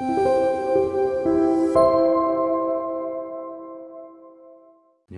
Thank you.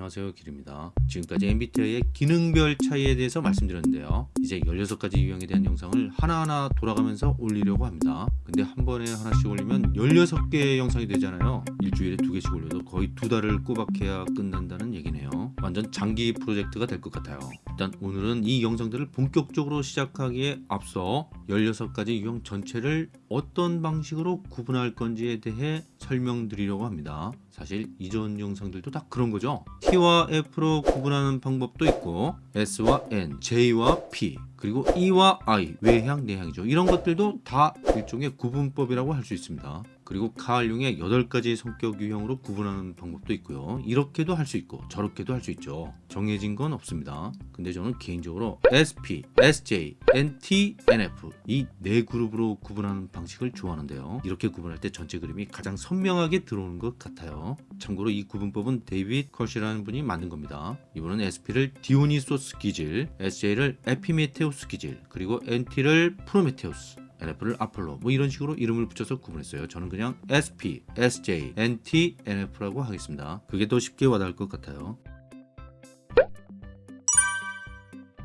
안녕하세요 길입니다. 지금까지 MBTI의 기능별 차이에 대해서 말씀드렸는데요. 이제 16가지 유형에 대한 영상을 하나하나 돌아가면서 올리려고 합니다. 근데 한 번에 하나씩 올리면 16개의 영상이 되잖아요. 일주일에 두 개씩 올려도 거의 두 달을 꼬박해야 끝난다는 얘기네요. 완전 장기 프로젝트가 될 것 같아요. 일단 오늘은 이 영상들을 본격적으로 시작하기에 앞서 16가지 유형 전체를 어떤 방식으로 구분할 건지에 대해 설명드리려고 합니다 사실 이전 영상들도 다 그런 거죠. T와 F로 구분하는 방법도 있고 S와 N, J와 P 그리고 E와 I 외향 내향이죠. 이런 것들도 다 일종의 구분법이라고 할 수 있습니다 그리고 칼 융의 8가지 성격 유형으로 구분하는 방법도 있고요. 이렇게도 할 수 있고 저렇게도 할 수 있죠. 정해진 건 없습니다. 근데 저는 개인적으로 SP, SJ, NT, NF 이 네 그룹으로 구분하는 방식을 좋아하는데요. 이렇게 구분할 때 전체 그림이 가장 선명하게 들어오는 것 같아요. 참고로 이 구분법은 데이빗 커시라는 분이 만든 겁니다. 이분은 SP를 디오니소스 기질, SJ를 에피메테우스 기질 그리고 NT를 프로메테우스 NF를 아폴로 뭐 이런 식으로 이름을 붙여서 구분했어요. 저는 그냥 SP, SJ, NT, NF라고 하겠습니다. 그게 더 쉽게 와닿을 것 같아요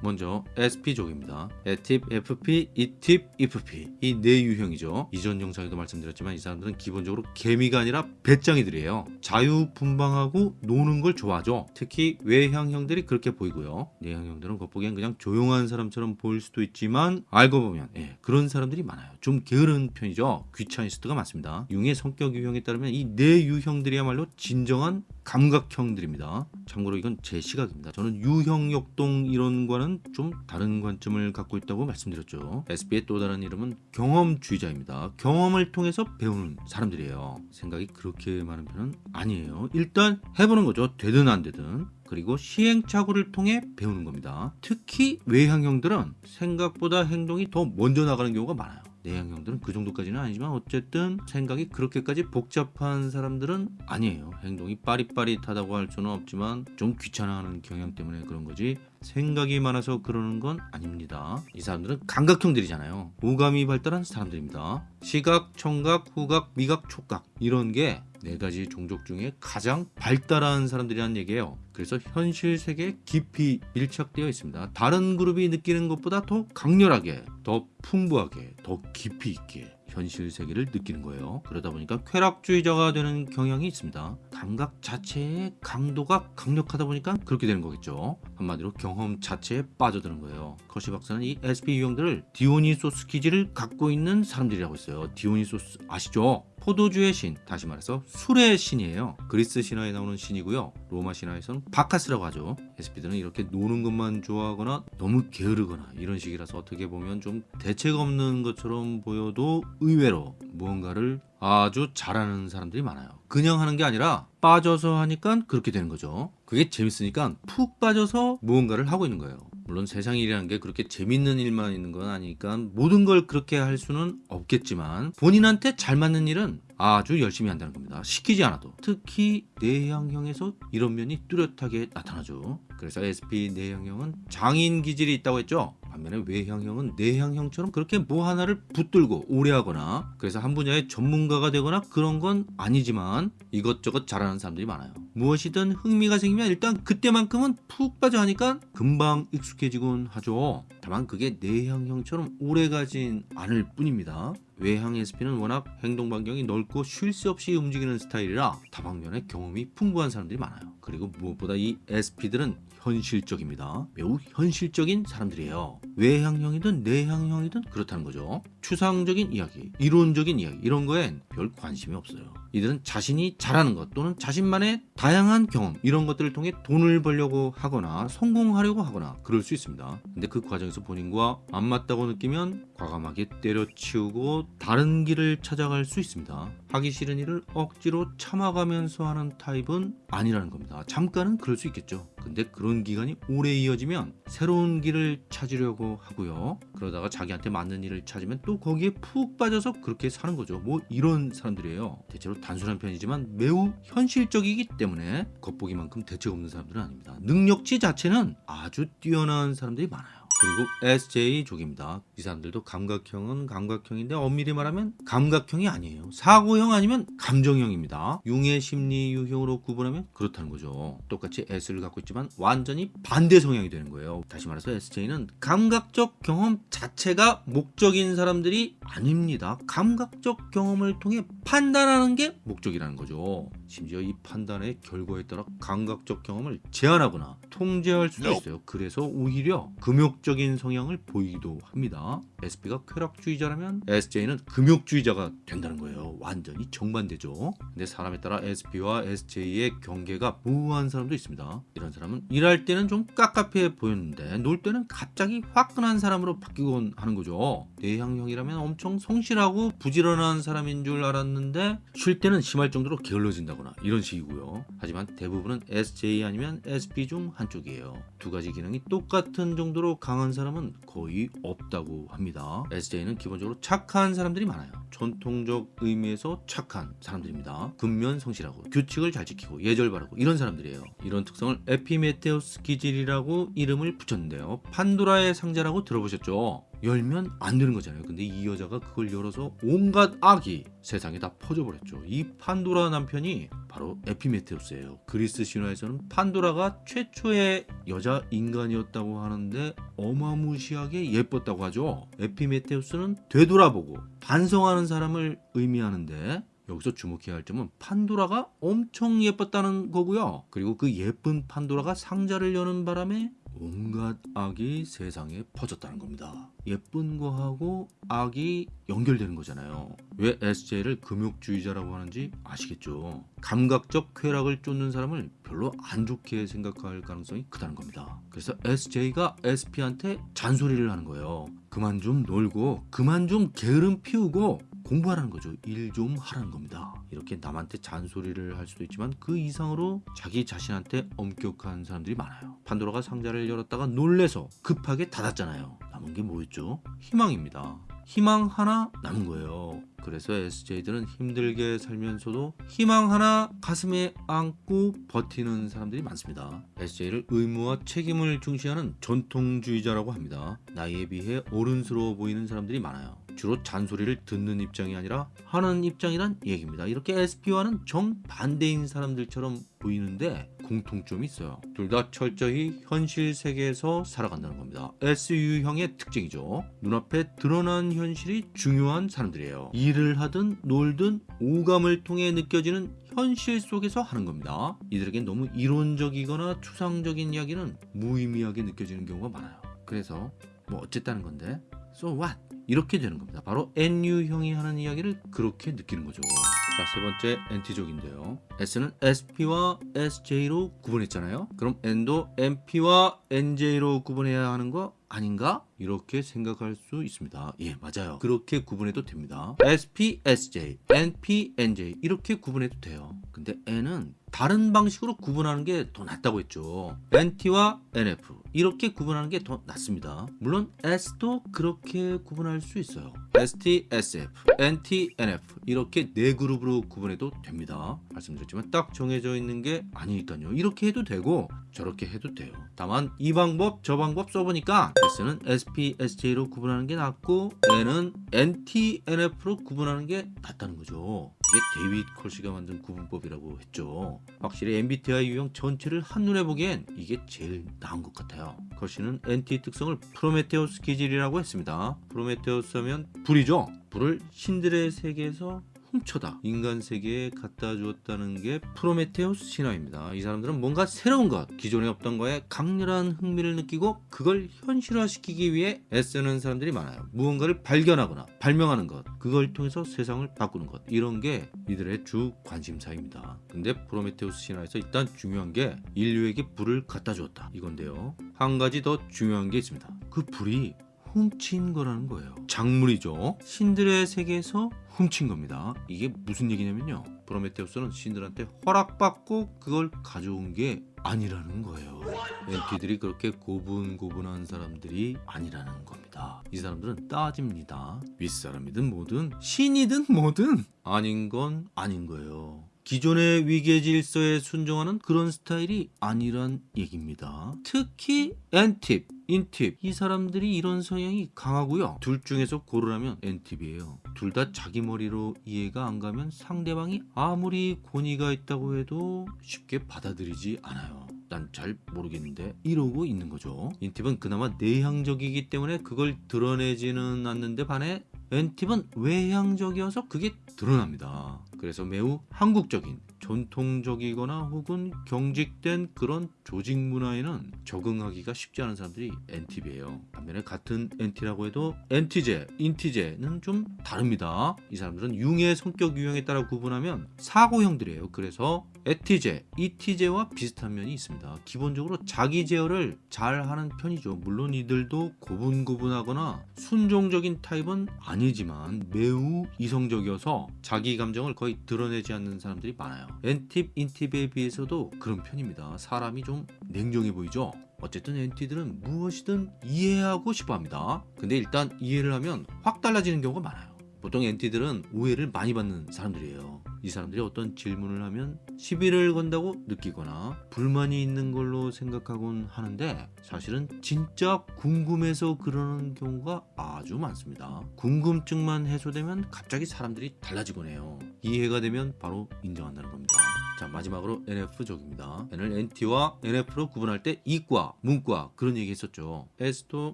먼저 SP족입니다. A팁, FP, E팁, EFP 이 네 유형이죠. 이전 영상에도 말씀드렸지만 이 사람들은 기본적으로 개미가 아니라 배짱이들이에요. 자유분방하고 노는 걸 좋아하죠. 특히 외향형들이 그렇게 보이고요. 내향형들은 겉보기엔 그냥 조용한 사람처럼 보일 수도 있지만 알고 보면 예, 그런 사람들이 많아요. 좀 게으른 편이죠. 귀차니스트가 많습니다. 융의 성격 유형에 따르면 이 네 유형들이야말로 진정한 감각형들입니다. 참고로 이건 제 시각입니다. 저는 유형 역동 이론과는 좀 다른 관점을 갖고 있다고 말씀드렸죠. SB의 또 다른 이름은 경험주의자입니다. 경험을 통해서 배우는 사람들이에요. 생각이 그렇게 많은 편은 아니에요. 일단 해보는 거죠. 되든 안 되든. 그리고 시행착오를 통해 배우는 겁니다. 특히 외향형들은 생각보다 행동이 더 먼저 나가는 경우가 많아요. 내향형들은 그 정도까지는 아니지만 어쨌든 생각이 그렇게까지 복잡한 사람들은 아니에요. 행동이 빠릿빠릿하다고 할 수는 없지만 좀 귀찮아하는 경향 때문에 그런 거지 생각이 많아서 그러는 건 아닙니다. 이 사람들은 감각형들이잖아요. 오감이 발달한 사람들입니다. 시각, 청각, 후각, 미각, 촉각. 이런 게 네 가지 종족 중에 가장 발달한 사람들이라는 얘기예요. 그래서 현실 세계에 깊이 밀착되어 있습니다. 다른 그룹이 느끼는 것보다 더 강렬하게 더 풍부하게 더 깊이 있게 현실 세계를 느끼는 거예요. 그러다 보니까 쾌락주의자가 되는 경향이 있습니다. 감각 자체의 강도가 강력하다 보니까 그렇게 되는 거겠죠. 한마디로 경험 자체에 빠져드는 거예요. 커시 박사는 이 SP 유형들을 디오니소스 기질을 갖고 있는 사람들이라고 했어요. 디오니소스 아시죠? 포도주의 신, 다시 말해서 술의 신이에요. 그리스 신화에 나오는 신이고요. 로마 신화에서는 바카스라고 하죠. SP들은 이렇게 노는 것만 좋아하거나 너무 게으르거나 이런 식이라서 어떻게 보면 좀 대책 없는 것처럼 보여도 의외로 무언가를 아주 잘하는 사람들이 많아요. 그냥 하는 게 아니라 빠져서 하니까 그렇게 되는 거죠. 그게 재밌으니까 푹 빠져서 무언가를 하고 있는 거예요. 물론 세상 일이라는 게 그렇게 재밌는 일만 있는 건 아니니까 모든 걸 그렇게 할 수는 없겠지만 본인한테 잘 맞는 일은 아주 열심히 한다는 겁니다. 시키지 않아도. 특히 내향형에서 이런 면이 뚜렷하게 나타나죠. 그래서 SP 내향형은 장인 기질이 있다고 했죠. 반면에 외향형은 내향형처럼 그렇게 뭐 하나를 붙들고 오래 하거나 그래서 한 분야의 전문가가 되거나 그런 건 아니지만 이것저것 잘하는 사람들이 많아요. 무엇이든 흥미가 생기면 일단 그때만큼은 푹 빠져 하니까 금방 익숙해지곤 하죠. 다만 그게 내향형처럼 오래 가진 않을 뿐입니다. 외향 SP는 워낙 행동 반경이 넓고 쉴 새 없이 움직이는 스타일이라 다방면에 경험이 풍부한 사람들이 많아요. 그리고 무엇보다 이 SP들은 현실적입니다. 매우 현실적인 사람들이에요. 외향형이든 내향형이든 그렇다는 거죠. 추상적인 이야기, 이론적인 이야기 이런 거엔 별 관심이 없어요. 이들은 자신이 잘하는 것 또는 자신만의 다양한 경험 이런 것들을 통해 돈을 벌려고 하거나 성공하려고 하거나 그럴 수 있습니다. 근데 그 과정에서 본인과 안 맞다고 느끼면 과감하게 때려치우고 다른 길을 찾아갈 수 있습니다. 하기 싫은 일을 억지로 참아가면서 하는 타입은 아니라는 겁니다. 잠깐은 그럴 수 있겠죠. 근데 그런 기간이 오래 이어지면 새로운 길을 찾으려고 하고요. 그러다가 자기한테 맞는 일을 찾으면 또 거기에 푹 빠져서 그렇게 사는 거죠. 뭐 이런 사람들이에요. 대체로 단순한 편이지만 매우 현실적이기 때문에 겉보기만큼 대책 없는 사람들은 아닙니다. 능력치 자체는 아주 뛰어난 사람들이 많아요. 그리고 SJ족입니다. 이 사람들도 감각형은 감각형인데 엄밀히 말하면 감각형이 아니에요. 사고형 아니면 감정형입니다. 융의 심리 유형으로 구분하면 그렇다는 거죠. 똑같이 S를 갖고 있지만 완전히 반대 성향이 되는 거예요. 다시 말해서 SJ는 감각적 경험 자체가 목적인 사람들이 아닙니다. 감각적 경험을 통해 판단하는 게 목적이라는 거죠. 심지어 이 판단의 결과에 따라 감각적 경험을 제한하거나 통제할 수도 있어요. 그래서 오히려 금욕적인 성향을 보이기도 합니다. SP가 쾌락주의자라면 SJ는 금욕주의자가 된다는 거예요. 완전히 정반대죠. 근데 사람에 따라 SP와 SJ의 경계가 모호한 사람도 있습니다. 이런 사람은 일할 때는 좀 깝깝해 보였는데 놀 때는 갑자기 화끈한 사람으로 바뀌곤 하는 거죠. 내향형이라면 엄청 성실하고 부지런한 사람인 줄 알았는데 쉴 때는 심할 정도로 게을러진다 거나 이런 식이고요. 하지만 대부분은 SJ 아니면 SP 중 한쪽이에요. 두 가지 기능이 똑같은 정도로 강한 사람은 거의 없다고 합니다. SJ는 기본적으로 착한 사람들이 많아요. 전통적 의미에서 착한 사람들입니다. 근면 성실하고 규칙을 잘 지키고 예절 바르고 이런 사람들이에요. 이런 특성을 에피메테우스 기질이라고 이름을 붙였는데요. 판도라의 상자라고 들어보셨죠? 열면 안 되는 거잖아요. 근데 이 여자가 그걸 열어서 온갖 악이 세상에 다 퍼져버렸죠. 이 판도라 남편이 바로 에피메테우스예요. 그리스 신화에서는 판도라가 최초의 여자 인간이었다고 하는데 어마무시하게 예뻤다고 하죠. 에피메테우스는 되돌아보고 반성하는 사람을 의미하는데 여기서 주목해야 할 점은 판도라가 엄청 예뻤다는 거고요. 그리고 그 예쁜 판도라가 상자를 여는 바람에 온갖 악이 세상에 퍼졌다는 겁니다. 예쁜 거하고 악이 연결되는 거잖아요. 왜 SJ를 금욕주의자라고 하는지 아시겠죠? 감각적 쾌락을 쫓는 사람을 별로 안 좋게 생각할 가능성이 크다는 겁니다. 그래서 SJ가 SP한테 잔소리를 하는 거예요. 그만 좀 놀고 그만 좀 게으름 피우고 공부하라는 거죠. 일 좀 하라는 겁니다. 이렇게 남한테 잔소리를 할 수도 있지만 그 이상으로 자기 자신한테 엄격한 사람들이 많아요. 판도라가 상자를 열었다가 놀래서 급하게 닫았잖아요. 남은 게 뭐였죠? 희망입니다. 희망 하나 남은 거예요. 그래서 SJ들은 힘들게 살면서도 희망 하나 가슴에 안고 버티는 사람들이 많습니다. SJ를 의무와 책임을 중시하는 전통주의자라고 합니다. 나이에 비해 어른스러워 보이는 사람들이 많아요. 주로 잔소리를 듣는 입장이 아니라 하는 입장이란 얘기입니다. 이렇게 SP와는 정반대인 사람들처럼 보이는데 공통점이 있어요. 둘 다 철저히 현실 세계에서 살아간다는 겁니다. SU형의 특징이죠. 눈앞에 드러난 현실이 중요한 사람들이에요. 일을 하든 놀든 오감을 통해 느껴지는 현실 속에서 하는 겁니다. 이들에겐 너무 이론적이거나 추상적인 이야기는 무의미하게 느껴지는 경우가 많아요. 그래서 뭐 어쨌다는 건데 so what? 이렇게 되는 겁니다. 바로 NU형이 하는 이야기를 그렇게 느끼는 거죠. 자, 세 번째 NT족인데요. S는 SP와 SJ로 구분했잖아요. 그럼 N도 MP와 NJ로 구분해야 하는 거 아닌가? 이렇게 생각할 수 있습니다. 예, 맞아요. 그렇게 구분해도 됩니다. SP, SJ, NP, NJ 이렇게 구분해도 돼요. 근데 N은 다른 방식으로 구분하는 게 더 낫다고 했죠. NT와 NF 이렇게 구분하는 게 더 낫습니다. 물론 S도 그렇게 구분할 수 있어요. ST, SF, NT, NF 이렇게 네 그룹으로 구분해도 됩니다. 말씀드렸지만 딱 정해져 있는 게 아니니까요. 이렇게 해도 되고 저렇게 해도 돼요. 다만 이 방법 저 방법 써보니까 S는 SP, SJ로 구분하는 게 낫고 N은 NT, NF로 구분하는 게 낫다는 거죠. 이게 데이빗 커시가 만든 구분법이라고 했죠. 확실히 MBTI 유형 전체를 한눈에 보기엔 이게 제일 나은 것 같아요. 커시는 NT 특성을 프로메테우스 기질이라고 했습니다. 프로메테우스 하면 불이죠. 불을 신들의 세계에서 훔쳐다 인간 세계에 갖다 주었다는 게 프로메테우스 신화입니다. 이 사람들은 뭔가 새로운 것, 기존에 없던 거에 강렬한 흥미를 느끼고 그걸 현실화시키기 위해 애쓰는 사람들이 많아요. 무언가를 발견하거나 발명하는 것, 그걸 통해서 세상을 바꾸는 것, 이런 게 이들의 주 관심사입니다. 근데 프로메테우스 신화에서 일단 중요한 게 인류에게 불을 갖다 주었다 이건데요. 한 가지 더 중요한 게 있습니다. 그 불이 훔친 거라는 거예요. 작물이죠. 신들의 세계에서 훔친 겁니다. 이게 무슨 얘기냐면요. 프로메테우스는 신들한테 허락받고 그걸 가져온 게 아니라는 거예요. 엔티들이 그렇게 고분고분한 사람들이 아니라는 겁니다. 이 사람들은 따집니다. 윗사람이든 뭐든 신이든 뭐든 아닌 건 아닌 거예요. 기존의 위계 질서에 순종하는 그런 스타일이 아니란 얘기입니다. 특히 엔팁 인팁 이 사람들이 이런 성향이 강하고요. 둘 중에서 고르라면 N팁이에요. 둘 다 자기 머리로 이해가 안 가면 상대방이 아무리 권위가 있다고 해도 쉽게 받아들이지 않아요. 난잘 모르겠는데 이러고 있는 거죠. 인팁은 그나마 내향적이기 때문에 그걸 드러내지는 않는데 반해 N팁은 외향적이어서 그게 드러납니다. 그래서 매우 한국적인 전통적이거나 혹은 경직된 그런 조직 문화에는 적응하기가 쉽지 않은 사람들이 N팁이에요. 반면에 같은 N티라고 해도 N티제, 인티제는 좀 다릅니다. 이 사람들은 융의 성격 유형에 따라 구분하면 사고형들이에요. 그래서 에티제, 이티제와 비슷한 면이 있습니다. 기본적으로 자기 제어를 잘 하는 편이죠. 물론 이들도 고분고분하거나 순종적인 타입은 아니지만 매우 이성적이어서 자기 감정을 거의 드러내지 않는 사람들이 많아요. N팁, 인팁에 비해서도 그런 편입니다. 사람이 좀 냉정해 보이죠? 어쨌든 NT들은 무엇이든 이해하고 싶어 합니다. 근데 일단 이해를 하면 확 달라지는 경우가 많아요. 보통 NT들은 오해를 많이 받는 사람들이에요. 이 사람들이 어떤 질문을 하면 시비를 건다고 느끼거나 불만이 있는 걸로 생각하곤 하는데 사실은 진짜 궁금해서 그러는 경우가 아주 많습니다. 궁금증만 해소되면 갑자기 사람들이 달라지곤 해요. 이해가 되면 바로 인정한다는 겁니다. 자 마지막으로 NF족입니다. N을 NT와 NF로 구분할 때 이과, 문과 그런 얘기 했었죠. S도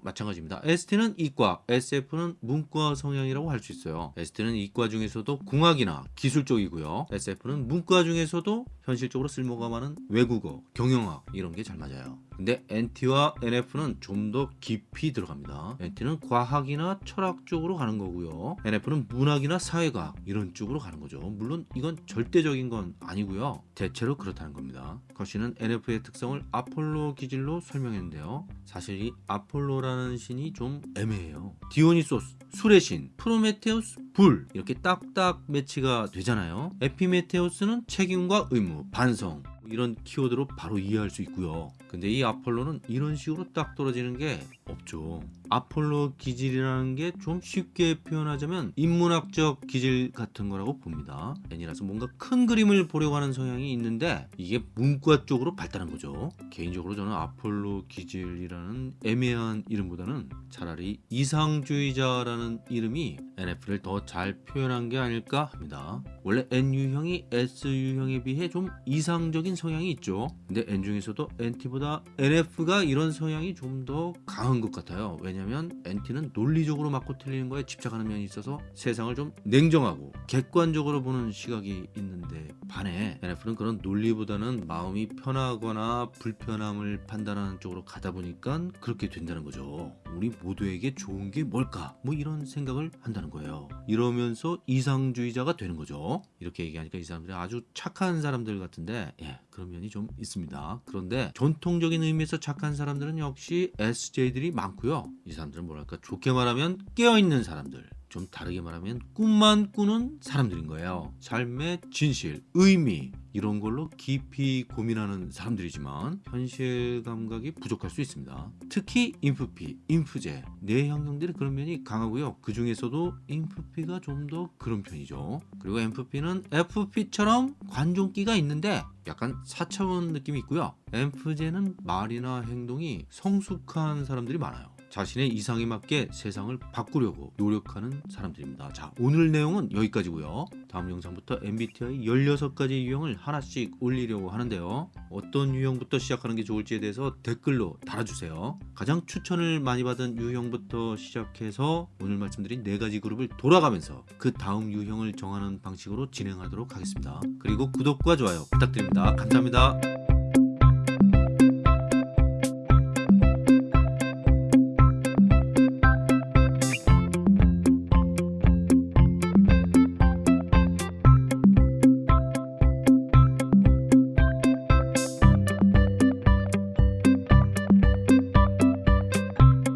마찬가지입니다. ST는 이과, SF는 문과 성향이라고 할 수 있어요. ST는 이과 중에서도 공학이나 기술 쪽이고요. SF는 문과 중에서도 현실적으로 쓸모가 많은 외국어, 경영학 이런 게 잘 맞아요. 근데 NT와 NF는 좀 더 깊이 들어갑니다. NT는 과학이나 철학 쪽으로 가는 거고요. NF는 문학이나 사회과학 이런 쪽으로 가는 거죠. 물론 이건 절대적인 건 아니고요. 대체로 그렇다는 겁니다. 거시는 NF의 특성을 아폴로 기질로 설명했는데요. 사실 이 아폴로라는 신이 좀 애매해요. 디오니소스, 술의 신, 프로메테우스, 불 이렇게 딱딱 매치가 되잖아요. 에피메테우스는 책임과 의무, 반성 이런 키워드로 바로 이해할 수 있고요. 근데 이 아폴로는 이런 식으로 딱 떨어지는 게 없죠. 아폴로 기질이라는 게 좀 쉽게 표현하자면 인문학적 기질 같은 거라고 봅니다. N이라서 뭔가 큰 그림을 보려고 하는 성향이 있는데 이게 문과 쪽으로 발달한 거죠. 개인적으로 저는 아폴로 기질이라는 애매한 이름보다는 차라리 이상주의자라는 이름이 NF를 더 잘 표현한 게 아닐까 합니다. 원래 N 유형이 S 유형에 비해 좀 이상적인 성향이 있죠. 근데 N 중에서도 NT보다 NF가 이런 성향이 좀 더 강한 것 같아요. 왜냐면 NT는 논리적으로 맞고 틀리는 거에 집착하는 면이 있어서 세상을 좀 냉정하고 객관적으로 보는 시각이 있는데 반해 NF는 그런 논리보다는 마음이 편하거나 불편함을 판단하는 쪽으로 가다 보니까 그렇게 된다는 거죠. 우리 모두에게 좋은 게 뭘까? 뭐 이런 생각을 한다는 거예요. 이러면서 이상주의자가 되는 거죠. 이렇게 얘기하니까 이 사람들이 아주 착한 사람들 같은데 예, 그런 면이 좀 있습니다. 그런데 전통적인 의미에서 착한 사람들은 역시 SJ들이 많고요. 이 사람들은 뭐랄까 좋게 말하면 깨어있는 사람들 좀 다르게 말하면 꿈만 꾸는 사람들인 거예요. 삶의 진실, 의미 이런 걸로 깊이 고민하는 사람들이지만 현실 감각이 부족할 수 있습니다. 특히 인프피, 인프제, 뇌형성들이 그런 면이 강하고요. 그 중에서도 인프피가 좀 더 그런 편이죠. 그리고 MFP는 FP처럼 관종기가 있는데 약간 4차원 느낌이 있고요. 엠프제는 말이나 행동이 성숙한 사람들이 많아요. 자신의 이상에 맞게 세상을 바꾸려고 노력하는 사람들입니다. 자, 오늘 내용은 여기까지고요. 다음 영상부터 MBTI 16가지 유형을 하나씩 올리려고 하는데요. 어떤 유형부터 시작하는 게 좋을지에 대해서 댓글로 달아주세요. 가장 추천을 많이 받은 유형부터 시작해서 오늘 말씀드린 4가지 그룹을 돌아가면서 그 다음 유형을 정하는 방식으로 진행하도록 하겠습니다. 그리고 구독과 좋아요 부탁드립니다. 감사합니다.